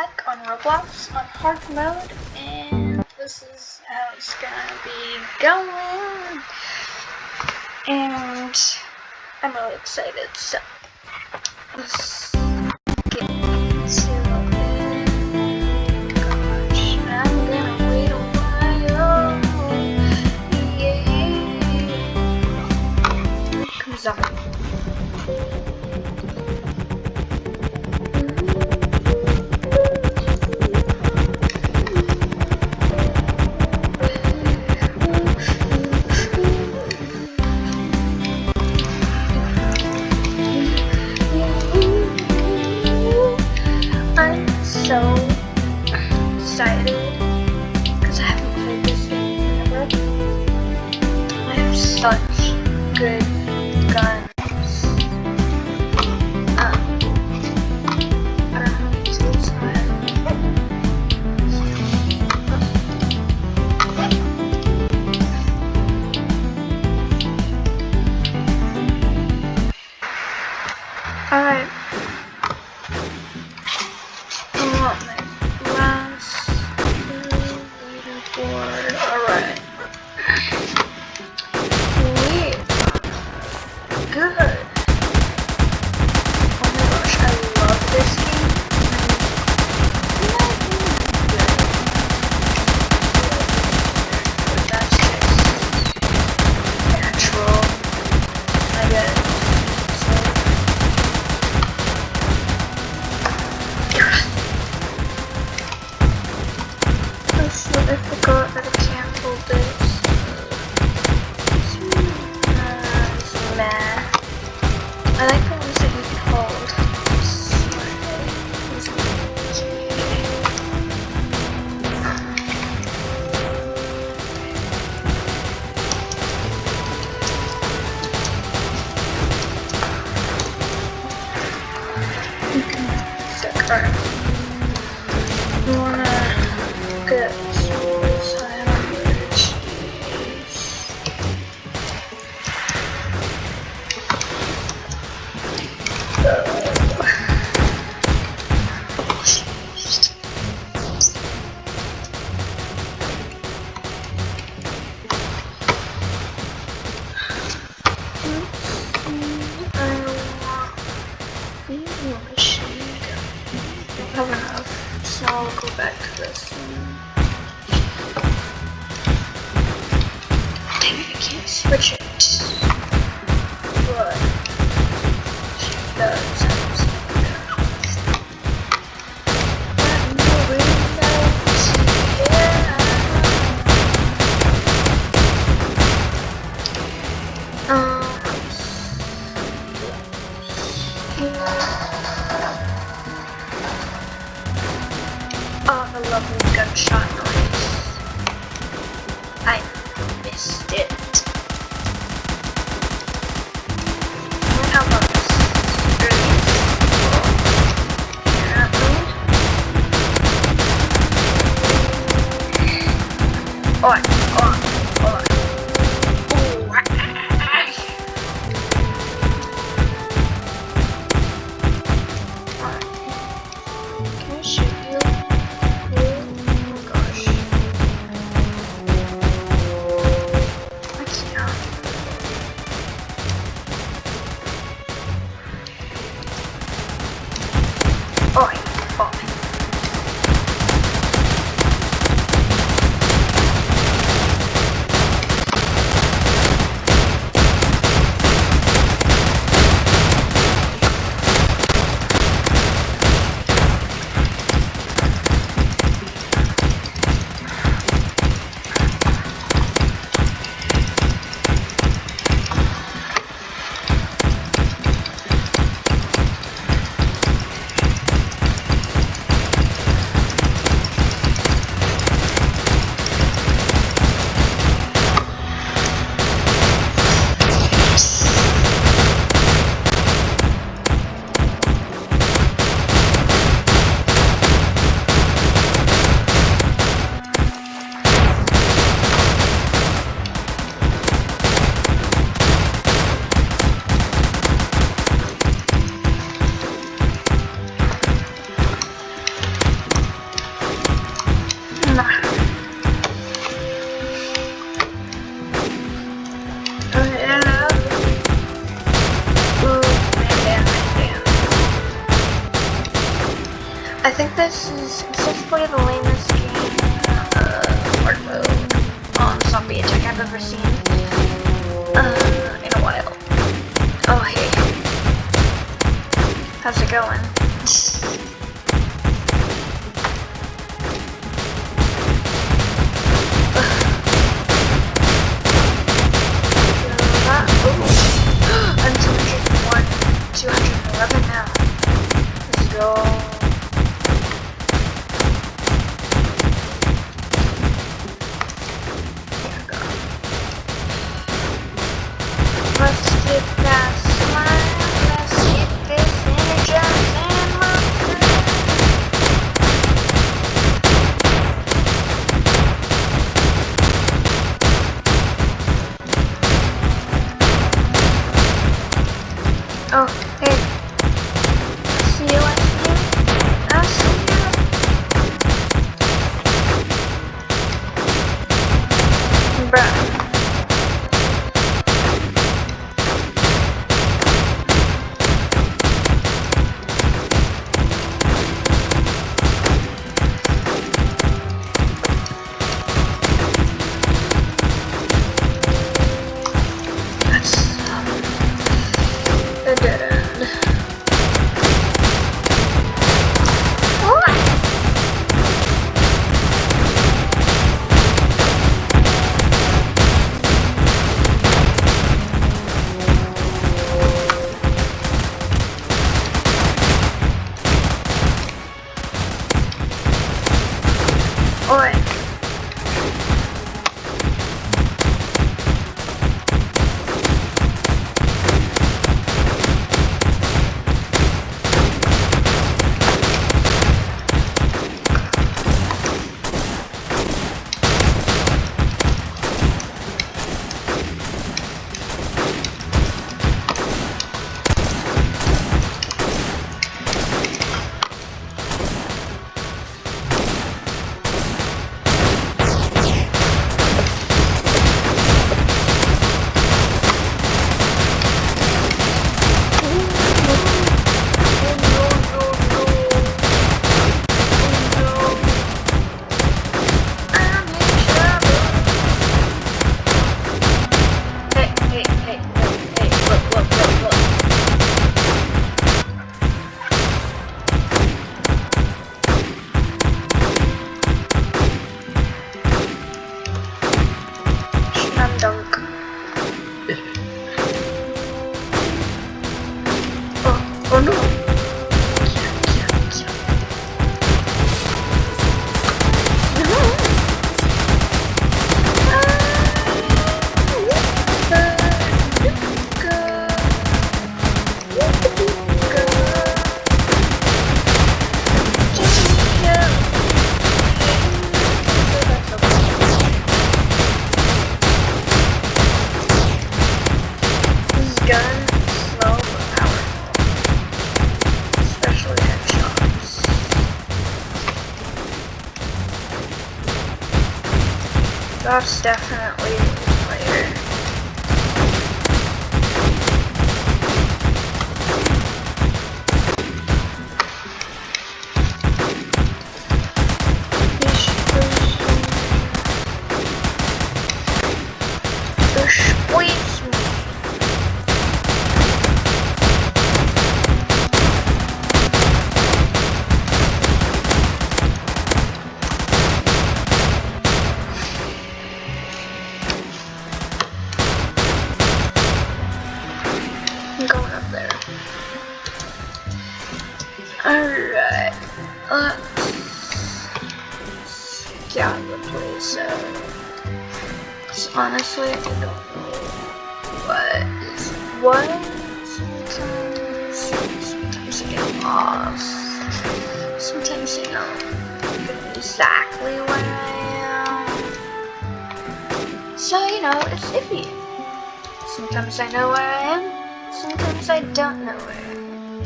Tech on Roblox on hard mode, and this is how it's gonna be going. And I'm really excited, so this back to this. I can't switch it. Oi. definitely. So, you know, it's iffy. Sometimes I know where I am, sometimes I don't know where I am.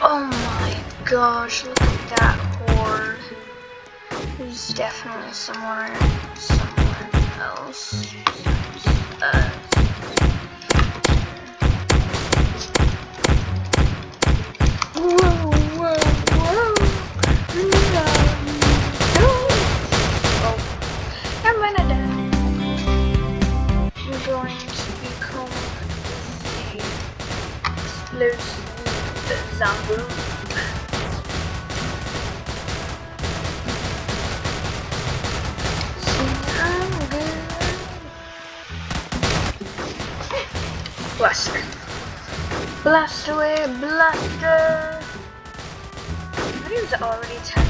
Oh my gosh, look at that horde. He's definitely somewhere, somewhere else. Uh, Canada. We're going to become the explosive zombie. Blaster. Blast away, blaster! The video's already 10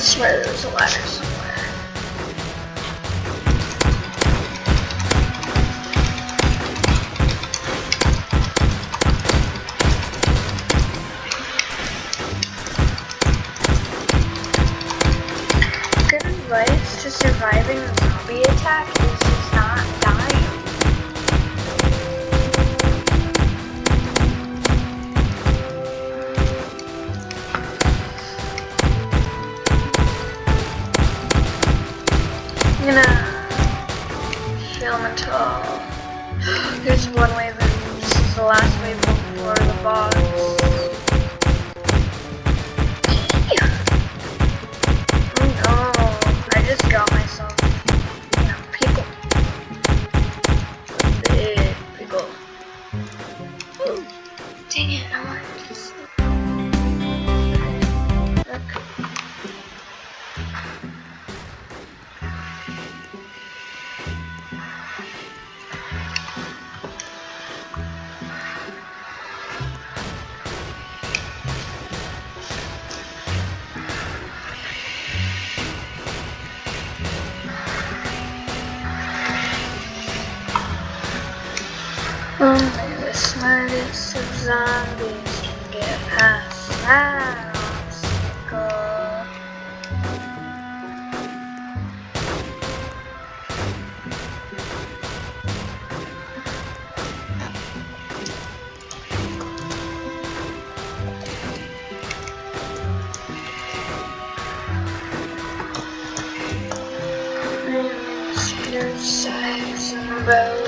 swear there's a ladder somewhere. Before Only the smartest of zombies can get past that obstacle. Size and bow.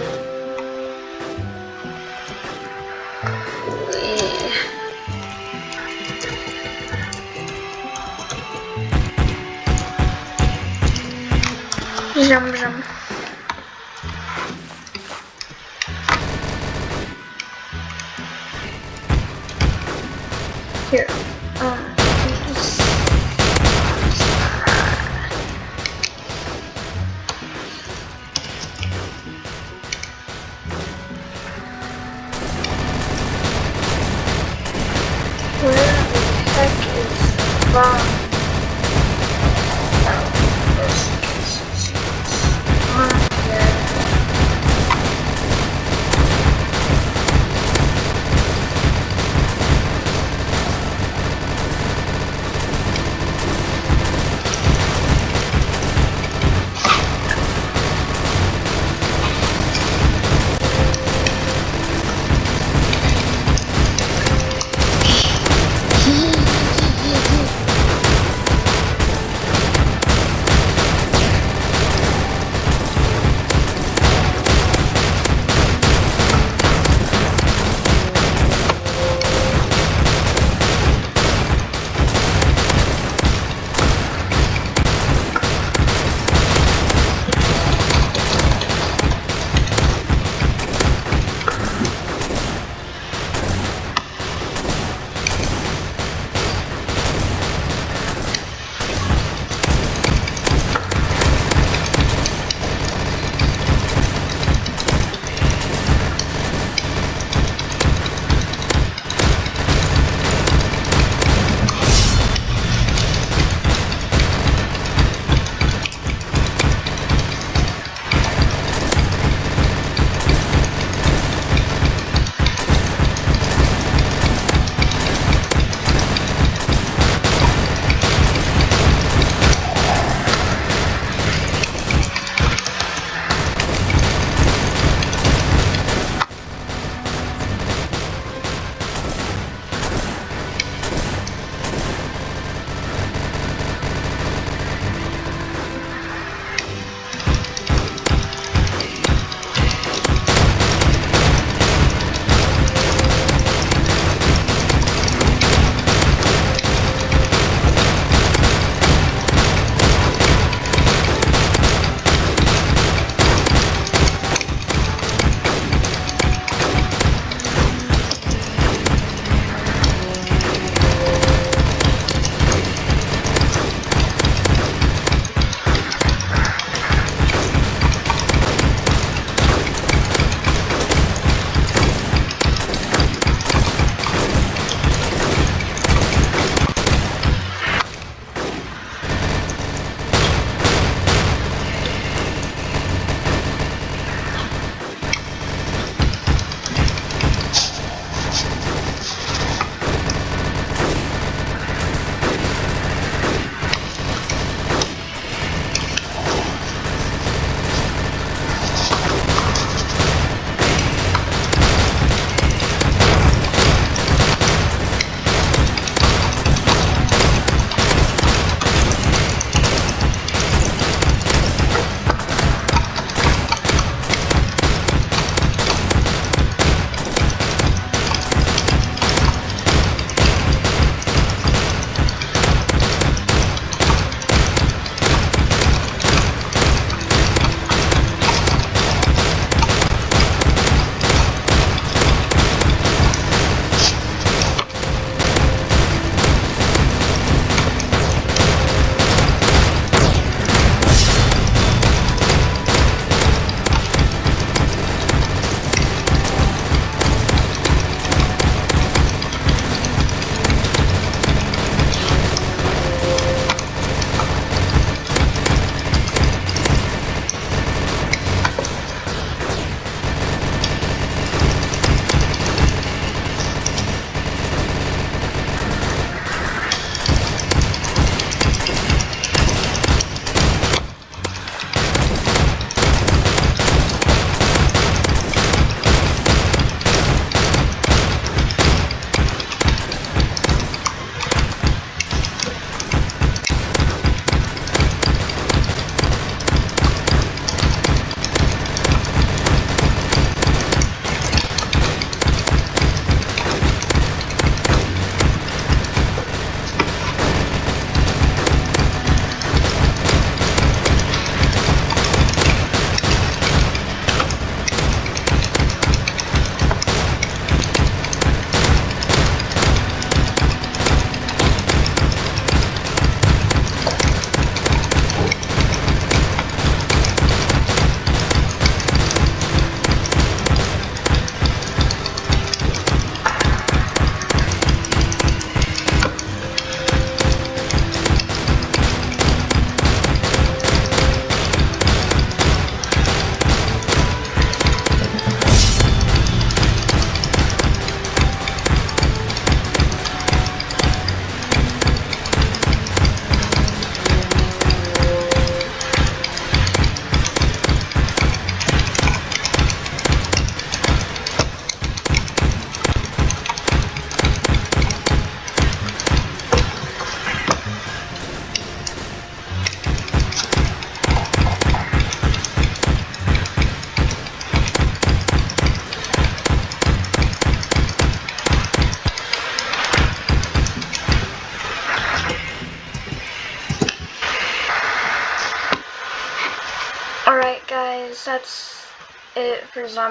Jump, jump. Here. Um,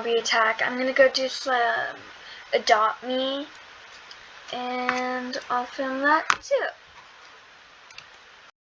zombie attack. I'm gonna go do some adopt me, and I'll film that too.